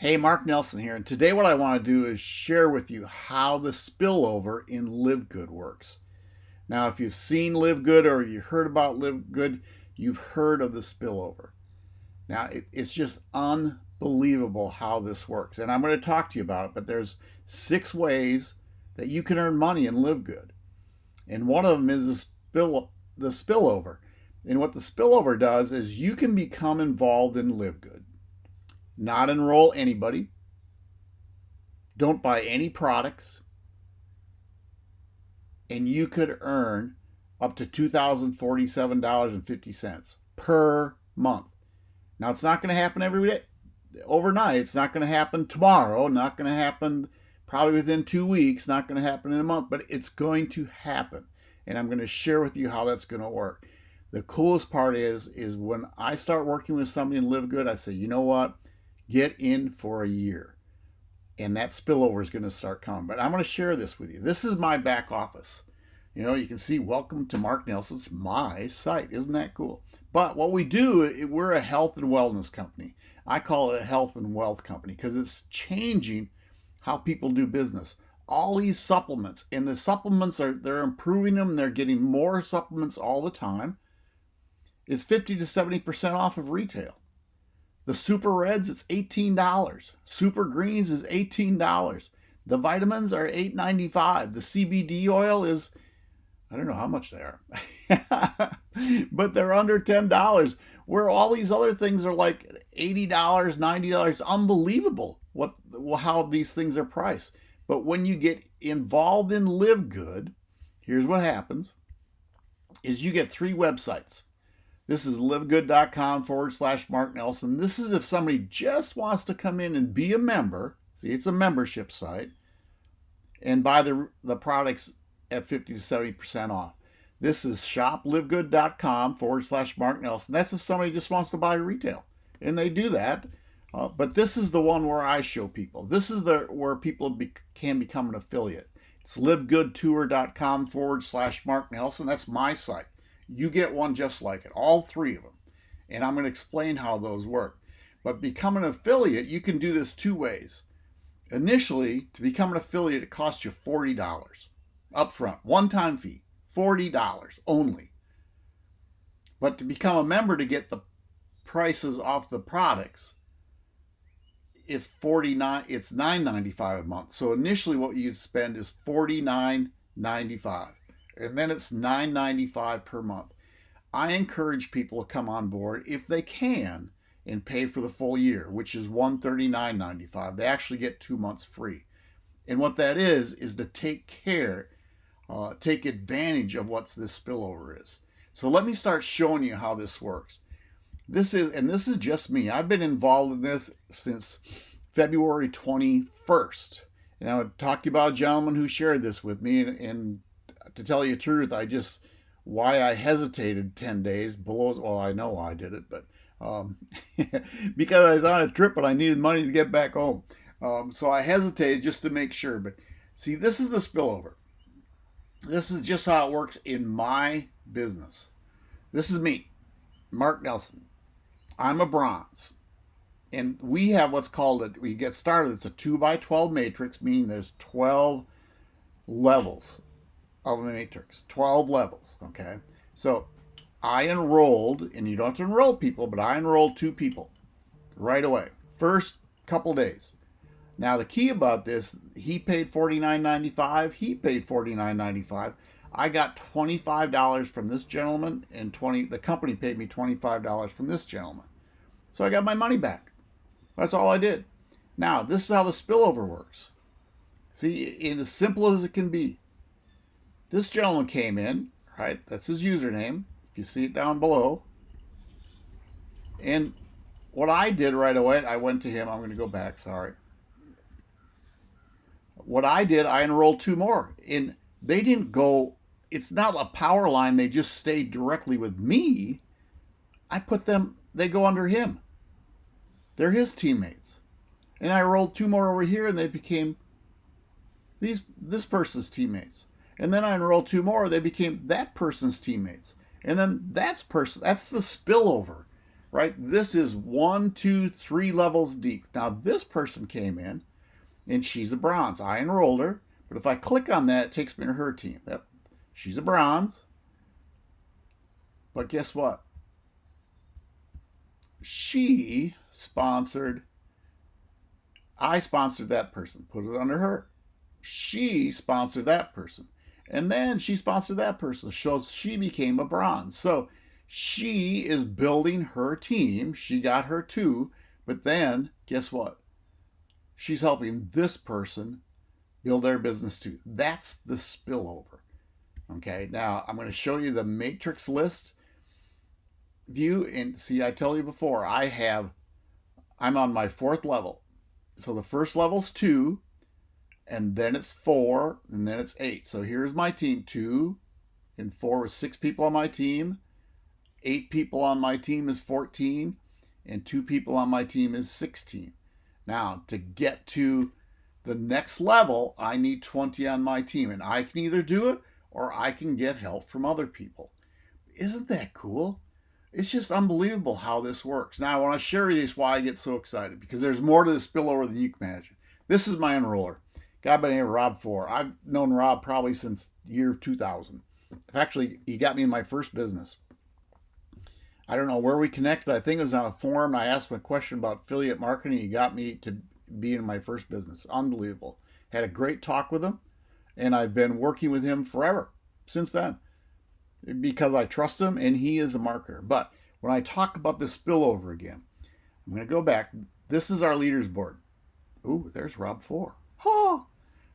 Hey, Mark Nelson here, and today what I want to do is share with you how the spillover in Live Good works. Now, if you've seen Live Good or you heard about Live Good, you've heard of the spillover. Now, it, it's just unbelievable how this works, and I'm going to talk to you about it, but there's six ways that you can earn money and live good. And one of them is the, spill, the spillover. And what the spillover does is you can become involved in Live Good not enroll anybody, don't buy any products, and you could earn up to $2,047.50 per month. Now, it's not going to happen every day, overnight. It's not going to happen tomorrow, not going to happen probably within two weeks, not going to happen in a month, but it's going to happen. And I'm going to share with you how that's going to work. The coolest part is, is when I start working with somebody and live good, I say, you know what? Get in for a year. And that spillover is going to start coming. But I'm going to share this with you. This is my back office. You know, you can see welcome to Mark Nelson's my site. Isn't that cool? But what we do, we're a health and wellness company. I call it a health and wealth company because it's changing how people do business. All these supplements, and the supplements are, they're improving them. They're getting more supplements all the time. It's 50 to 70% off of retail. The Super Reds, it's $18. Super Greens is $18. The vitamins are $8.95. The CBD oil is, I don't know how much they are, but they're under $10. Where all these other things are like $80, $90. Unbelievable what how these things are priced. But when you get involved in Live Good, here's what happens is you get three websites. This is livegood.com forward slash Mark Nelson. This is if somebody just wants to come in and be a member. See, it's a membership site and buy the, the products at 50 to 70% off. This is shoplivegood.com forward slash Mark Nelson. That's if somebody just wants to buy retail. And they do that. Uh, but this is the one where I show people. This is the where people be, can become an affiliate. It's livegoodtour.com forward slash Mark Nelson. That's my site you get one just like it, all three of them. And I'm going to explain how those work. But become an affiliate, you can do this two ways. Initially, to become an affiliate, it costs you $40 upfront, one-time fee, $40 only. But to become a member to get the prices off the products, it's 49 it's 9.95 a month. So initially what you'd spend is 49.95 and then it's $9.95 per month. I encourage people to come on board if they can and pay for the full year, which is $139.95. They actually get two months free. And what that is, is to take care, uh, take advantage of what this spillover is. So let me start showing you how this works. This is, and this is just me. I've been involved in this since February 21st. And I would talk to you about a gentleman who shared this with me, and, and to tell you the truth, I just why I hesitated 10 days below. Well, I know I did it, but um, because I was on a trip and I needed money to get back home. Um, so I hesitated just to make sure. But see, this is the spillover. This is just how it works in my business. This is me, Mark Nelson. I'm a bronze. And we have what's called a, we get started, it's a 2 by 12 matrix, meaning there's 12 levels of a matrix, 12 levels, okay? So I enrolled, and you don't have to enroll people, but I enrolled two people right away, first couple days. Now the key about this, he paid $49.95, he paid $49.95. I got $25 from this gentleman and 20 the company paid me $25 from this gentleman. So I got my money back. That's all I did. Now, this is how the spillover works. See, in as simple as it can be. This gentleman came in, right? That's his username. If you see it down below. And what I did right away, I went to him. I'm going to go back. Sorry. What I did, I enrolled two more. And they didn't go, it's not a power line. They just stayed directly with me. I put them, they go under him. They're his teammates. And I rolled two more over here and they became these this person's teammates. And then I enrolled two more. They became that person's teammates. And then that person, that's the spillover. right? This is one, two, three levels deep. Now this person came in and she's a bronze. I enrolled her, but if I click on that, it takes me to her team. Yep. She's a bronze. But guess what? She sponsored, I sponsored that person, put it under her. She sponsored that person. And then she sponsored that person. So she became a bronze. So she is building her team. She got her two. But then, guess what? She's helping this person build their business too. That's the spillover. Okay, now I'm going to show you the matrix list view. And see, I tell you before, I have, I'm on my fourth level. So the first level's two, and then it's four, and then it's eight. So here's my team, two and four with six people on my team. Eight people on my team is 14, and two people on my team is 16. Now, to get to the next level, I need 20 on my team, and I can either do it or I can get help from other people. Isn't that cool? It's just unbelievable how this works. Now, I want to share with you why I get so excited because there's more to the spillover than you can imagine. This is my enroller, guy by the name of Rob Four. I've known Rob probably since year 2000. Actually, he got me in my first business. I don't know where we connected. I think it was on a forum. I asked him a question about affiliate marketing. He got me to be in my first business. Unbelievable. Had a great talk with him, and I've been working with him forever since then because I trust him and he is a marketer. But when I talk about this spillover again, I'm going to go back. This is our leaders board. Ooh, there's Rob Four. Ha!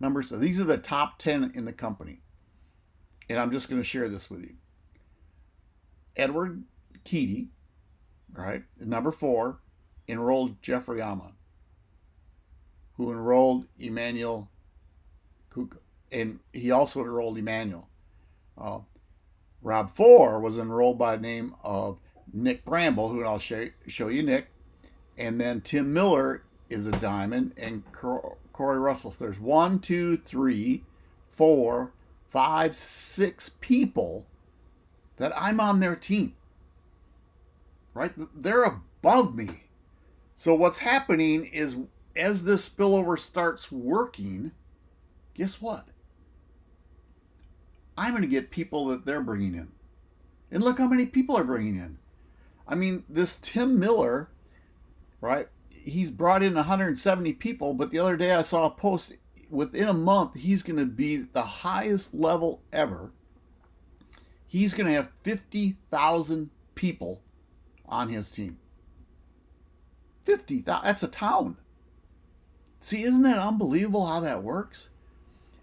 Numbers. These are the top 10 in the company. And I'm just going to share this with you. Edward Keedy, right, number four, enrolled Jeffrey Amon, who enrolled Emmanuel Kuka. And he also enrolled Emmanuel. Uh, Rob Four was enrolled by the name of Nick Bramble, who I'll show, show you Nick. And then Tim Miller is a diamond, and Corey Russell. There's one, two, three, four, five, six people that I'm on their team right? They're above me. So what's happening is as this spillover starts working, guess what? I'm going to get people that they're bringing in. And look how many people are bringing in. I mean, this Tim Miller, right? He's brought in 170 people, but the other day I saw a post within a month, he's going to be the highest level ever. He's going to have 50,000 people on his team. 50, that's a town. See, isn't that unbelievable how that works?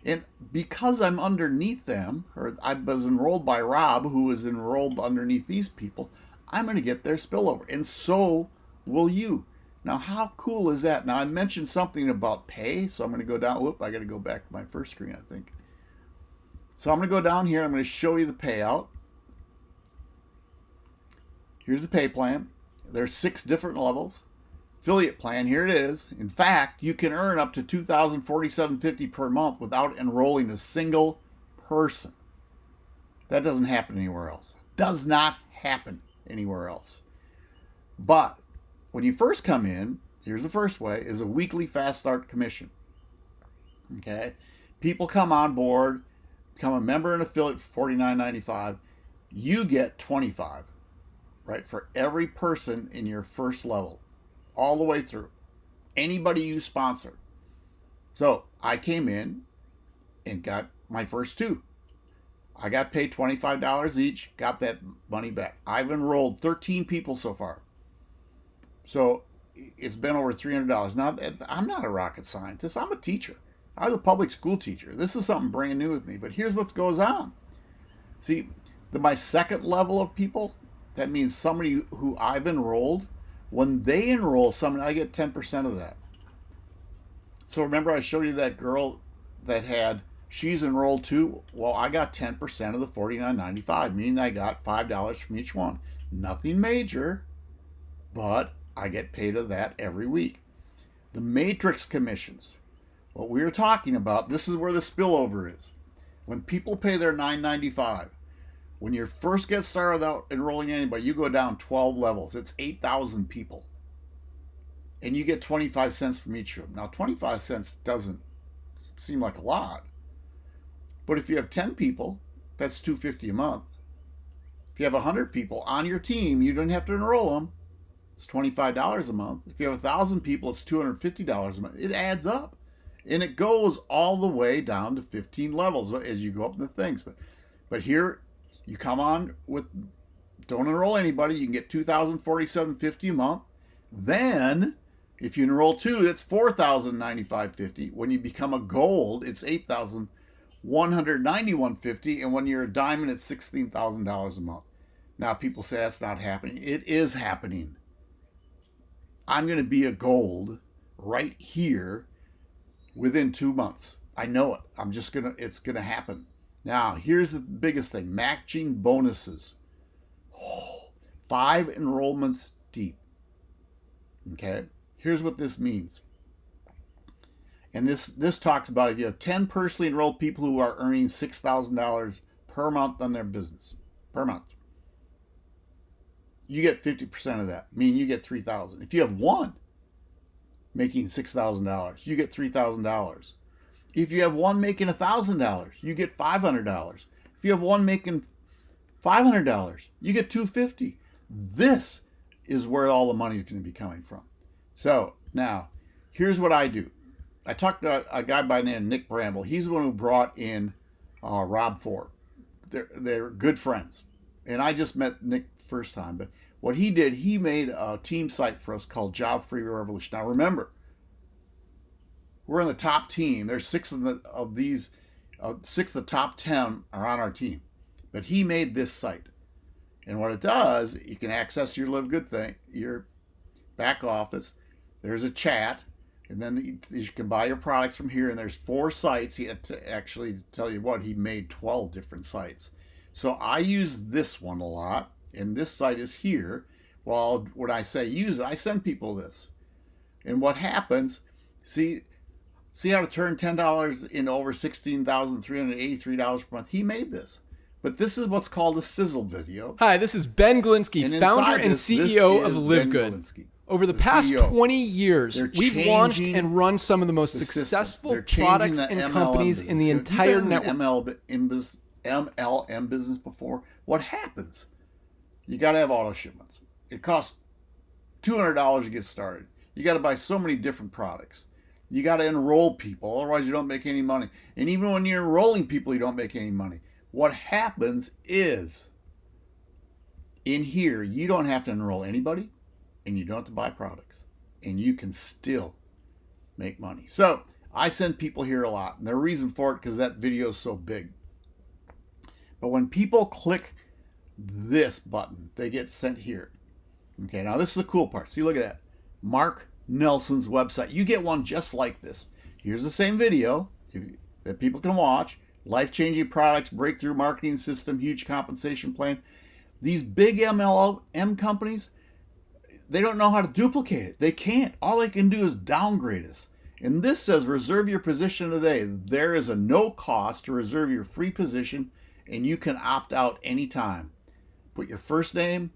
And because I'm underneath them, or I was enrolled by Rob, who was enrolled underneath these people, I'm going to get their spillover. And so will you. Now, how cool is that? Now, I mentioned something about pay, so I'm going to go down. Whoop, I got to go back to my first screen, I think. So I'm going to go down here. I'm going to show you the payout. Here's the pay plan. There's six different levels. Affiliate plan, here it is. In fact, you can earn up to $2,047.50 per month without enrolling a single person. That doesn't happen anywhere else. Does not happen anywhere else. But when you first come in, here's the first way, is a weekly fast start commission. Okay? People come on board, become a member and affiliate for $49.95. You get 25 right? For every person in your first level, all the way through, anybody you sponsor. So I came in and got my first two. I got paid $25 each, got that money back. I've enrolled 13 people so far. So it's been over $300. Now, I'm not a rocket scientist, I'm a teacher. I was a public school teacher. This is something brand new with me, but here's what goes on. See, the, my second level of people, that means somebody who I've enrolled, when they enroll somebody, I get 10% of that. So remember I showed you that girl that had, she's enrolled too. Well, I got 10% of the $49.95, meaning I got $5 from each one. Nothing major, but I get paid of that every week. The matrix commissions, what we are talking about, this is where the spillover is. When people pay their $9.95, When you first get started without enrolling anybody, you go down 12 levels. It's 8,000 people. And you get 25 cents from each room. Now, 25 cents doesn't seem like a lot. But if you have 10 people, that's 250 a month. If you have 100 people on your team, you don't have to enroll them. It's $25 a month. If you have a 1,000 people, it's $250 a month. It adds up. And it goes all the way down to 15 levels as you go up in the things. But but here you come on with don't enroll anybody, you can get 2047.50 a month. Then if you enroll two, that's 4095.50. When you become a gold, it's 8191.50 and when you're a diamond it's $16,000 a month. Now people say that's not happening. It is happening. I'm going to be a gold right here within 2 months. I know it. I'm just going to it's going to happen. Now, here's the biggest thing matching bonuses. Oh, five enrollments deep. Okay, here's what this means. And this, this talks about if you have 10 personally enrolled people who are earning $6,000 per month on their business, per month, you get 50% of that, meaning you get 3000 If you have one making $6,000, you get $3,000. If you have one making $1,000, you get $500. If you have one making $500, you get 250 This is where all the money is going to be coming from. So now, here's what I do. I talked to a guy by the name of Nick Bramble. He's the one who brought in uh, Rob Ford. They're, they're good friends. And I just met Nick first time. But what he did, he made a team site for us called Job Free Revolution. Now remember, we're in the top team. There's six of, the, of these, uh, six of the top 10 are on our team. But he made this site. And what it does, you can access your Live Good thing, your back office. There's a chat, and then you can buy your products from here. And there's four sites. He had to actually tell you what, he made 12 different sites. So I use this one a lot, and this site is here. Well, when I say use it, I send people this. And what happens, see, See how to turn $10 into over $16,383 per month. He made this. But this is what's called a sizzle video. Hi, this is Ben Glinsky, and founder and CEO of Live Good. Over the, the past CEO. 20 years, we've launched and run some of the most the successful products and MLM companies business. in the entire network. MLM business before. What happens? You got to have auto shipments. It costs $200 to get started. You got to buy so many different products. You got to enroll people, otherwise you don't make any money. And even when you're enrolling people, you don't make any money. What happens is, in here, you don't have to enroll anybody, and you don't have to buy products, and you can still make money. So I send people here a lot, and the reason for it because that video is so big. But when people click this button, they get sent here. Okay, now this is the cool part. See, look at that. Mark Nelson's website. You get one just like this. Here's the same video that people can watch. Life-changing products, breakthrough marketing system, huge compensation plan. These big MLM companies, they don't know how to duplicate it. They can't. All they can do is downgrade us. And this says reserve your position today. There is a no cost to reserve your free position and you can opt out anytime. Put your first name,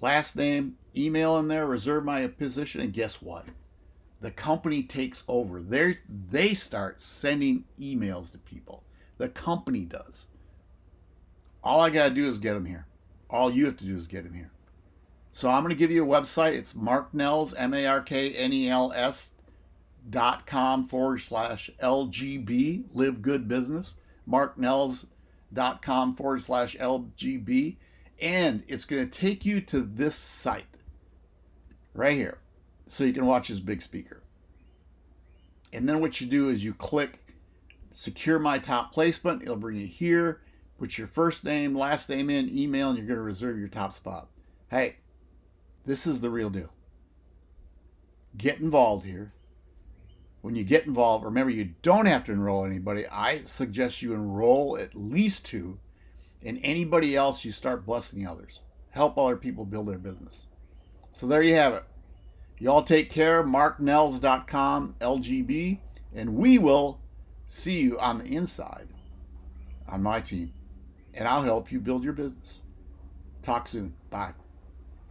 last name, email in there, reserve my position, and guess what? The company takes over. They they start sending emails to people. The company does. All I gotta do is get them here. All you have to do is get them here. So I'm going to give you a website. It's marknels, M-A-R-K-N-E-L-S dot com forward slash LGB, live good business. Marknels dot com forward slash LGB and it's going to take you to this site right here so you can watch his big speaker. And then what you do is you click secure my top placement. It'll bring you here. Put your first name, last name in, email, and you're going to reserve your top spot. Hey, this is the real deal. Get involved here. When you get involved, remember you don't have to enroll anybody. I suggest you enroll at least two and anybody else, you start blessing others. Help other people build their business. So there you have it. Y'all take care. MarkNels.com, LGB, and we will see you on the inside on my team. and I'll help you build your business. Talk soon. Bye.